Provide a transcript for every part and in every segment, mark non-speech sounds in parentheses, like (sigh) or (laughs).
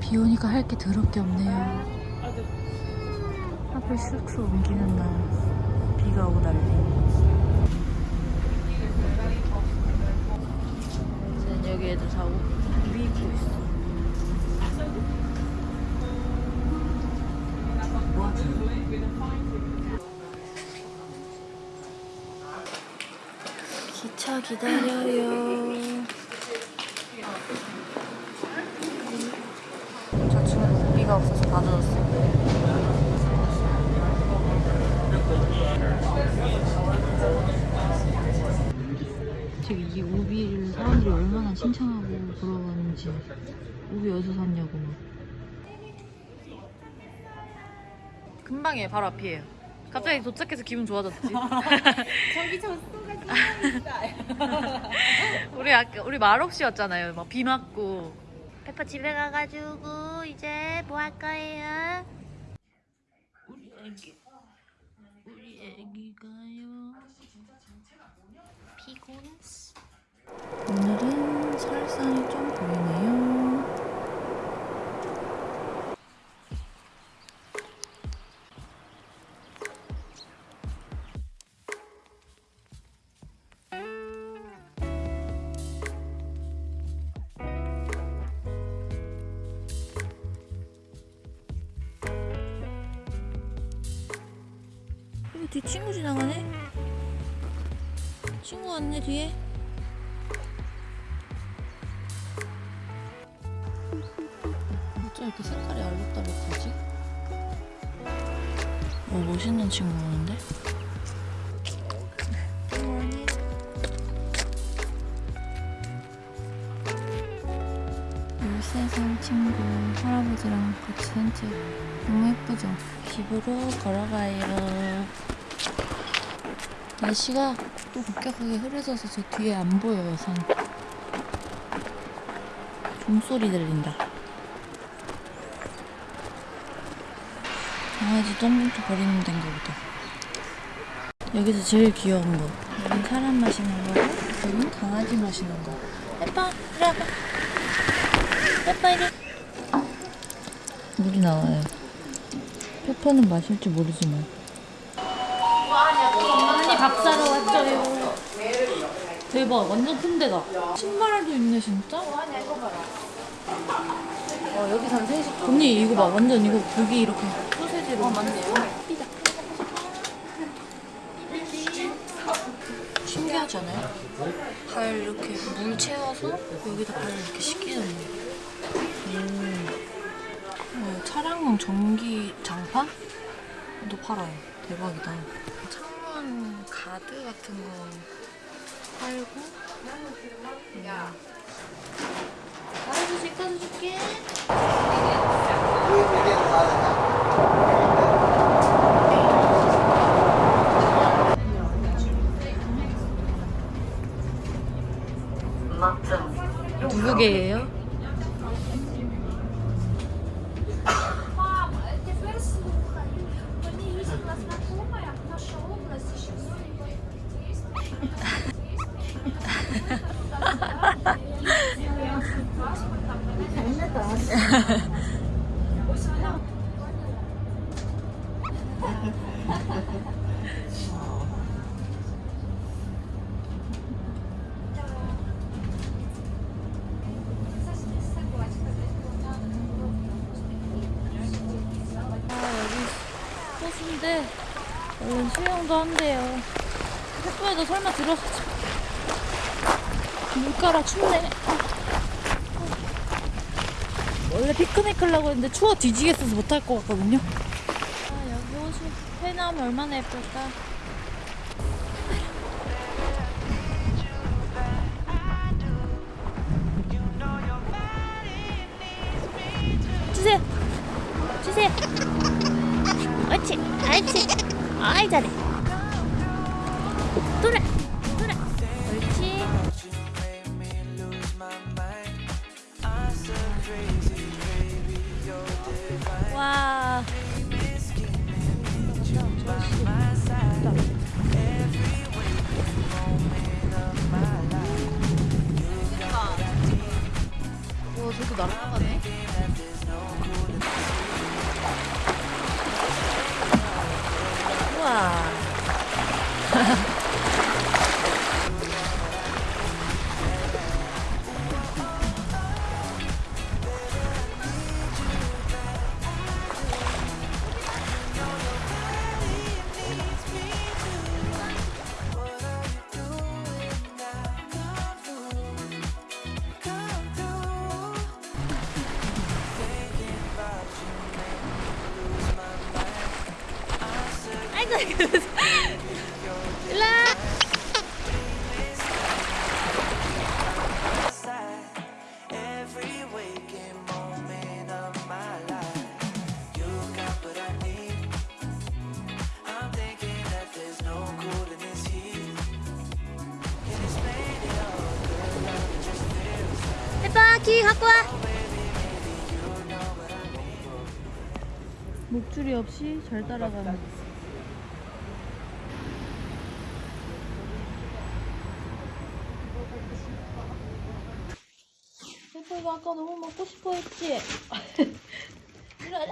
비 오니까 할 게 더럽게 없네요. 아, 네. 하필 숙소 옮기는 날. 비가 오고 난리. 자고 비 입고 있어. 기차 기다려요. 저 친구 고기가 없어서 다 젖었어요. 지금 이 우비를 사람들이 얼마나 칭찬하고 부러워하는지. 우비 어디서 샀냐고 막. 금방이에요 바로 앞이에요. 갑자기 도착해서 기분 좋아졌지? (laughs) 저기 젖소가 진짜 (laughs) 우리 아까 우리 말없이 왔잖아요. 막 비 맞고. 페퍼 집에 가가지고 이제 뭐 할 거예요? 우리 애기 우리 애기가요 오늘은 설산이 좀 보이네요 어쩜 이렇게 색깔이 알록달록하지? 오 멋있는 친구 오는데? 굿모닝 열세살 친구 할아버지랑 같이 산책 너무 예쁘죠? 집으로 걸어가요 날씨가 또 급격하게 흐려져서 제 뒤에 안 보여요 산 종소리 들린다 강아지 똥봉투 버리는 데인가 보다. 여기서 제일 귀여운 거. 여긴 사람 마시는 거고 여긴 강아지 마시는 거. 예뻐 이리 와봐. 예뻐 이리. 물이 나와요. 페퍼는 마실 줄 모르지만 언니 밥 사러 왔어요. 대박 완전 큰 데다. 신발도 있네 진짜? 와 여기선 생식 언니 이거 봐. 완전 이거 고기 이렇게 어 맞네요 신기하지 않아요? 발 이렇게 물 채워서 여기다 발을 이렇게 씻기는 거 음. 어, 차량용 전기 장판? 도 팔아요. 대박이다. 창문 가드 같은 거 팔고. 음. 알아서 씻어줄게. 얼른 수영도 한대요. 학교에도 설마 들어가지? 물가라 춥네. 원래 피크닉 하려고 했는데 추워 뒤지겠어서 못할 것 같거든요. 아, 여기 호수 해 나오면 얼마나 예쁠까? 주세요. 주세요. 옳지, 옳지. 아이 잘해. 키 갖고 와. 목줄이 없이 잘 따라가는. 페퍼가 아까 너무 먹고 싶어 했지? (laughs) 일로 와,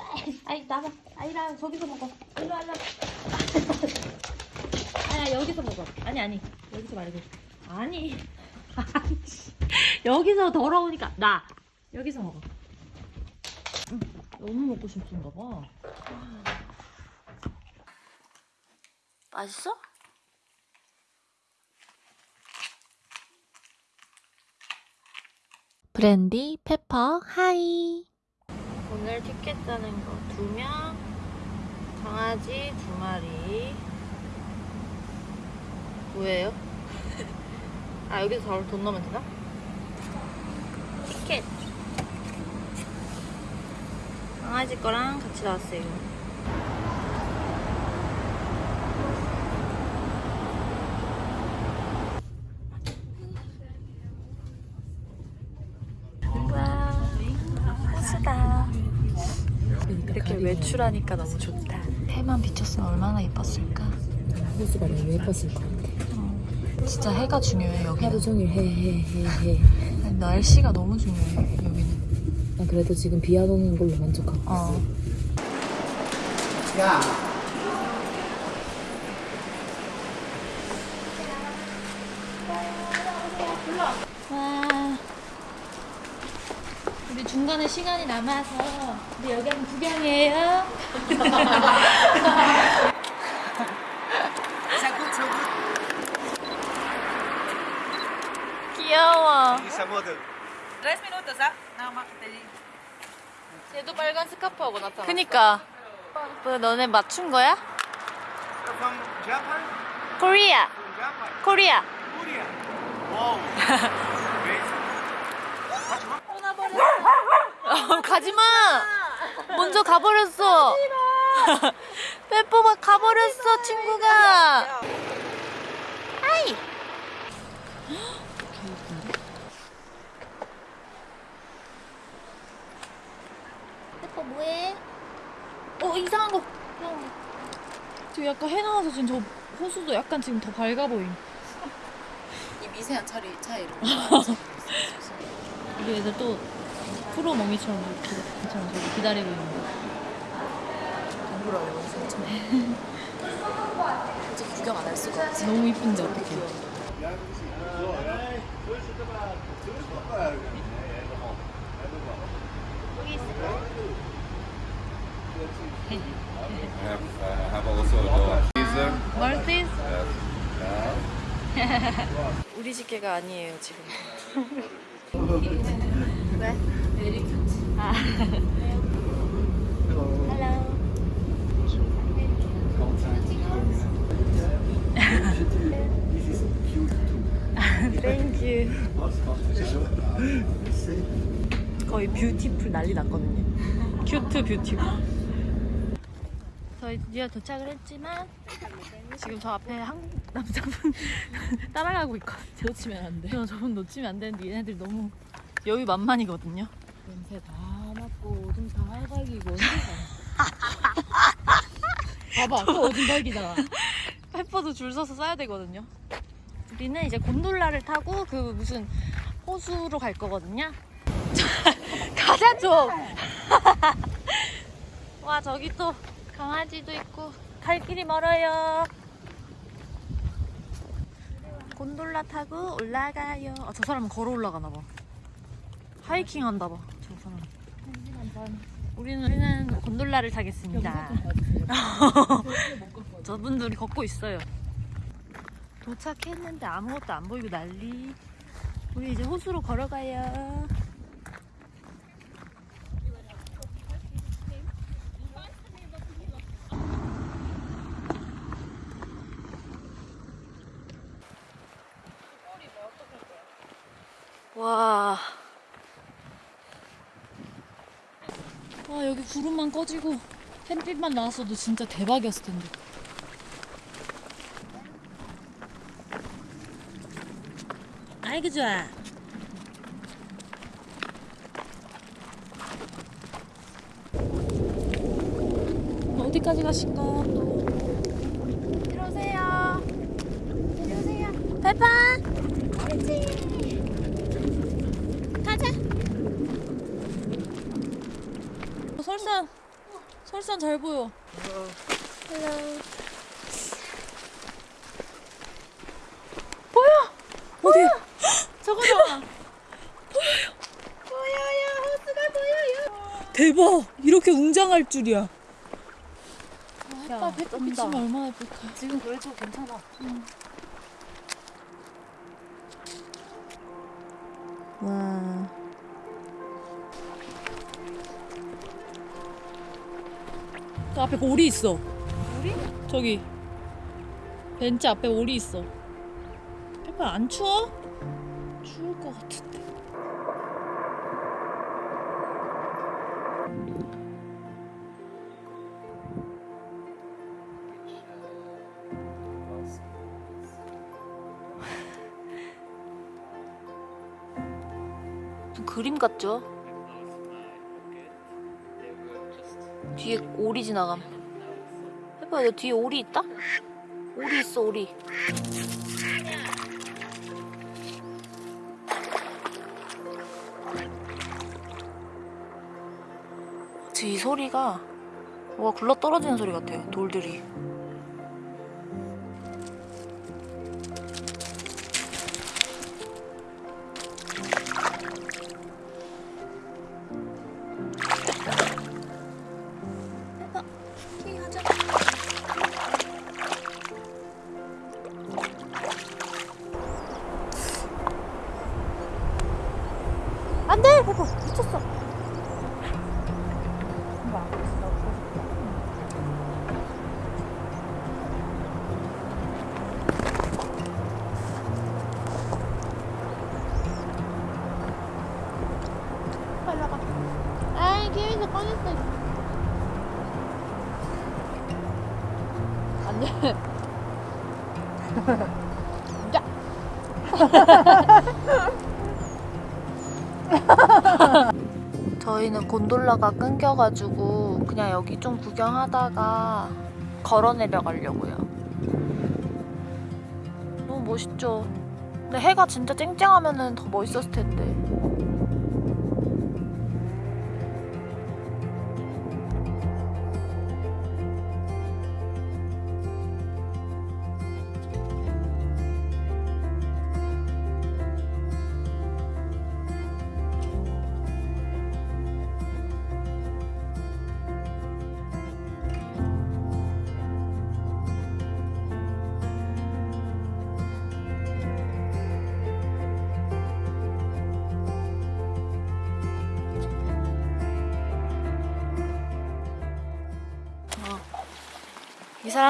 아이, 나가. 아이라, 저기서 먹어. 일로 와, 일로 와. 아야, 여기서 먹어. 아니, 아니. 여기서 말고. 아니. (laughs) 아니. 여기서 더러우니까. 나. 여기서 먹어. 응, 너무 먹고 싶은가 봐. 맛있어? 브랜디 페퍼 Hi 오늘 티켓 사는 거 두명 강아지 두 마리 뭐예요? (laughs) 아 여기서 바로 돈 넣으면 되나? 티켓. 강아지 거랑 같이 나왔어요. 와 호수다. 이렇게 외출하니까 너무 좋다. 해만 비쳤으면 얼마나 예뻤을까? 호수가 너무 예뻤을 것 같아. 진짜 해가 중요해 여기는 하루 종일 해, 해, 해, 해. 날씨가 너무 중요해 여기는 난 그래도 지금 비 안 오는 걸로 만족하고 있어. 어. 와. 우리 중간에 시간이 남아서 우리 여기 한번 구경해요. (laughs) Tres minutos, ¿ah? Nada más te digo. 얘도 빨간 스카프 하고 나타났어. 그니까. 뭐 너네 맞춘 거야? From Japan? Korea. From Japan? Korea. Korea. Wow. 어, 가지마. 먼저 가버렸어. 빼뽀가 가버렸어 친구가. 아이. 빼뽀 뭐해? 어 이상한 거. 지금 약간 해 나와서 지금 저 호수도 약간 지금 더 밝아 보임. 이 미세한 차리 차이로. (laughs) 우리 애들 또 프로 멍이처럼 이렇게 기다리고 저기 기다리고 있는 거. 부러워 진짜. 솔직히 구경 안 할 수가 없어. 너무 이쁜데 어떡해. Have, uh, have also? Yeah. 우리 집게가 아니에요 지금. 땡큐. 거의 beautiful 난리 났거든요. Cute beautiful. 저희 드디어 도착을 했지만 지금 저 앞에 한국 남자분 (laughs) 따라가고 있거든요. 놓치면 안 돼. 저 저분 놓치면 안 되는데 얘네들 너무 여유 만만이거든요. 냄새 다 맡고 오줌 다 언제 (laughs) 봐봐 또 오줌 갈기잖아 (laughs) 페퍼도 줄 서서 써야 되거든요. 우리는 이제 곤돌라를 타고 그 무슨 호수로 갈 거거든요. 가자 좀. 와 저기 또 강아지도 있고 갈 길이 멀어요. 곤돌라 타고 올라가요. 아, 저 사람은 걸어 올라가나 봐. 하이킹 한다 봐. 저 사람. 우리는 우리는 곤돌라를 타겠습니다. (laughs) 저분들이 걷고 있어요. 도착했는데 아무것도 안 보이고 난리. 우리 이제 호수로 걸어가요. 와. 와, 여기 구름만 꺼지고 햇빛만 나왔어도 진짜 대박이었을 텐데. 아이고 좋아. 어디까지 가실까 또? 들어오세요. 들어오세요. 페퍼. 그렇지. 가자. 어, 설산. 설산 잘 보여. Hello. 보여. 어디야? (gasps) 저거다. (gasps) 대박 이렇게 웅장할 줄이야 야, 햇빛 비치면 얼마나 예쁠까. 지금 그래도 괜찮아 와. 그 앞에 오리 있어 오리? 저기 벤치 앞에 오리 있어 페퍼 안 추워? 추울 것 같은데 좀 그림 같죠? 뒤에 오리 지나감. 해봐, 너 뒤에 오리 있다? 오리 있어, 오리. 이 소리가 뭐가 굴러 떨어지는 소리 같아요, 돌들이. (laughs) 저희는 곤돌라가 끊겨가지고 그냥 여기 좀 구경하다가 걸어 내려가려고요. 너무 멋있죠? 근데 해가 진짜 쨍쨍하면 더 멋있었을 텐데.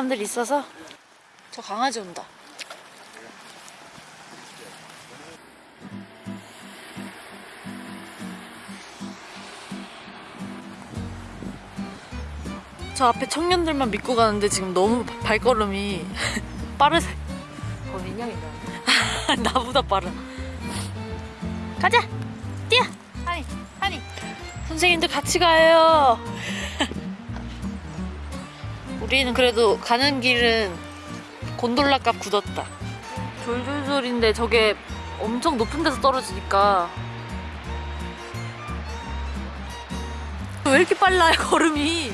사람들 있어서 저 강아지 온다. 저 앞에 청년들만 믿고 가는데 지금 너무 발걸음이 (laughs) 빠르세. 어 민영이다 (laughs) 나보다 빠르. 가자, 뛰어, 하니, 하니. 선생님들 같이 가요. 우리는 그래도 가는 길은 곤돌라 값 굳었다. 졸졸졸인데 저게 엄청 높은 데서 떨어지니까 왜 이렇게 빨라요 걸음이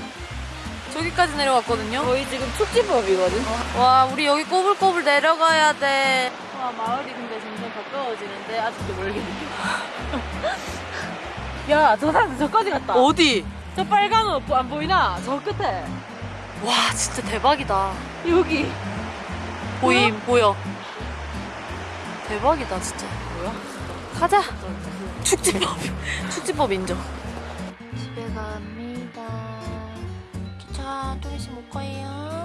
저기까지 내려왔거든요 저희 지금 축지법이거든. 와 우리 여기 꼬불꼬불 내려가야 돼와 마을이 근데 점점 가까워지는데 아직도 멀게 느껴. (laughs) 야, 저 사람 저까지 갔다. 어디? 저 빨간 옷 안 보이나? 저 끝에. 와 진짜 대박이다. 여기. 보임 보여. 대박이다 진짜. 뭐야? 가자. 축지법. (laughs) 축지법 인정. 집에 갑니다. 기차 좀 있으면 올 거예요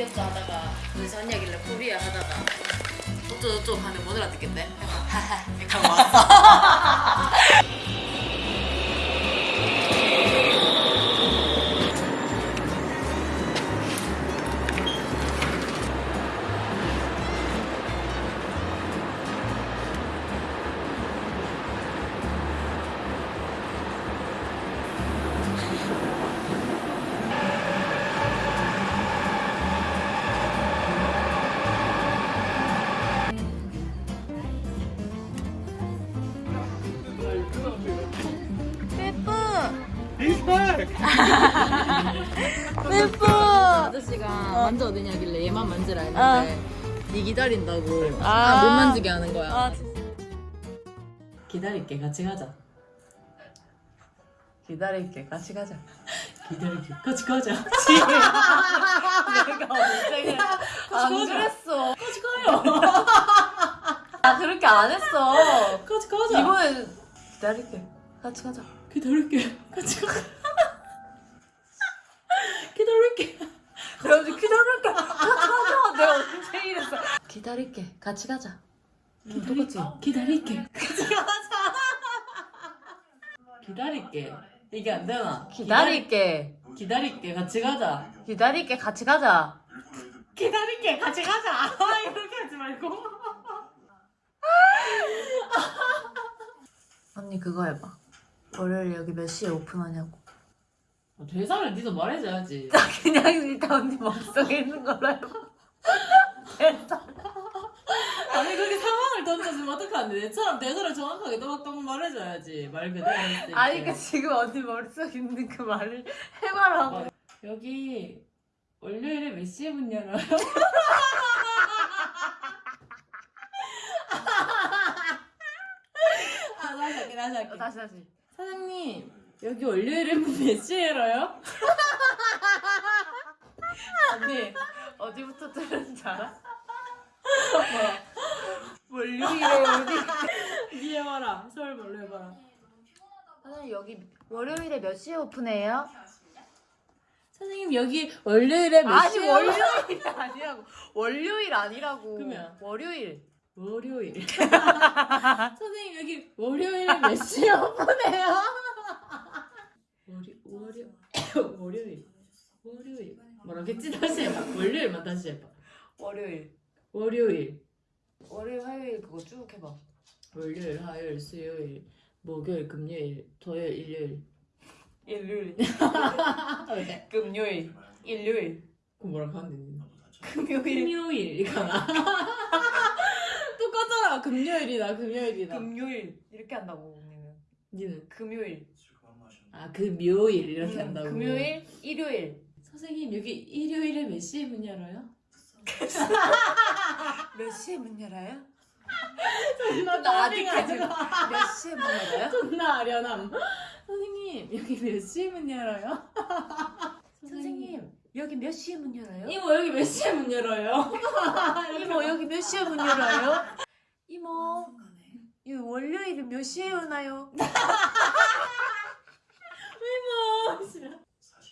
귀엽다 하다가, 어디서 한이야길래 코리아 하다가, 어쩌고 저쩌고 하는데 못 이렇게 하고 왔어. (laughs) back! 아저씨가 만져 어디냐길래 얘만 만지라 했는데, 니 기다린다고. 아, 못 만지게 하는 거야. 아, 기다릴게, 같이 가자. 기다릴게, 같이 가자. 기다릴게, 같이 가자. (laughs) (laughs) 내가 언제 안 그랬어. 같이 가요. 나 (laughs) 그렇게 안 했어. 같이 가자. 이번엔 기다릴게, 같이 가자. 기다릴게, 같이 가자. 기다릴게. 그래가지고 기다릴게, 같이 가자. 내가 언제 이랬어. 기다릴게, 같이 가자. 똑같지? 기다릴게. (laughs) 기다릴게. 이게 안 되나? 기다릴게 기다릴게. 같이 가자. 기다릴게 같이 가자 기다릴게. 같이 가자. (laughs) 아, 이렇게 하지 말고. (laughs) 언니 그거 해봐 월요일 여기 몇 시에 오픈하냐고 대사를 니도 말해줘야지. 그냥 일단 언니 머릿속에 있는 걸로 그렇게 상황을 던져주면 어떡하는데 내처럼 대사를 정확하게 또박또박 말해줘야지. 말 그대로. 아니 그 지금 언니 머릿속에 있는 그 말을 해봐라고 여기 월요일에 몇 시에 문 열어요? (laughs) 아, 다시 할게, 다시 할게. 다시 다시 사장님, 여기 월요일에 문몇 시에 열어요? (laughs) 언니 어디부터 들었는지 알아? (laughs) 월요일에 어디 니 해봐라. 서울 뭘로 해봐라. 사장님 여기 월요일에 몇 시에 오픈해요? 사장님, 여기 월요일에 몇 아니 시에 월요일이 아니라고 월요일 아니라고 그러면? 월요일 월요일. (laughs) 선생님 여기 월요일에 몇 시에 (laughs) 오픈해요? 월요 월요 (coughs) 월요일 월요일 뭐라겠지 다시 해봐 월요일만 다시 해봐 월요일 월요일 월요일 화요일 그거 쭉 해봐. 월요일 화요일 수요일 목요일 금요일 토요일 일요일. 일요일. 왜? (laughs) 금요일 일요일. 그 뭐라고 하는데 금요일. 금요일. 이거나. (laughs) 똑같잖아. 금요일이다 금요일이다. 금요일. 이렇게 한다고 언니는. 니는? 금요일. 아 금요일. 이렇게 음, 한다고. 금요일 일요일. 선생님 여기 일요일에 몇 시에 문 열어요? 몇 시에 문 열어요? 나 아직까지 몇 시에 문 열어요? 존나 아련함. 선생님 여기 몇 시에 문 열어요? 선생님 여기 몇 시에 문 열어요? 이모 여기 몇 시에 문 열어요? (laughs) 이모 여기 몇 시에 문 열어요? 이모 이 월요일은 몇 시에 오나요? (laughs) 이모.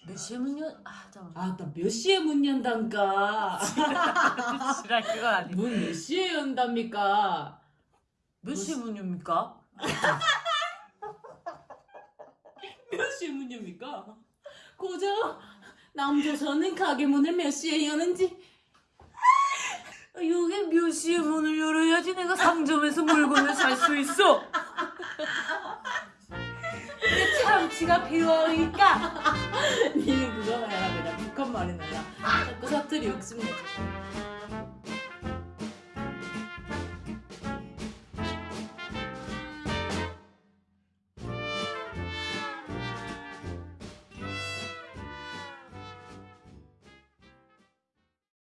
몇 시에 문 열? 아 잠깐 아나 몇 시에 문 연단가? (laughs) 지랄 그건 아니 문몇 시에 연답니까? 몇 시에 문 엽니까? (laughs) 몇 시에 문 엽니까? 고정 남조선은 가게 문을 몇 시에 여는지 여기 몇 시에 문을 열어야지 내가 상점에서 물건을 살 수 있어. 내 참치가 필요하니까. 니는 그거 해라 그냥 북한 말이나 자꾸 사투리 욕심내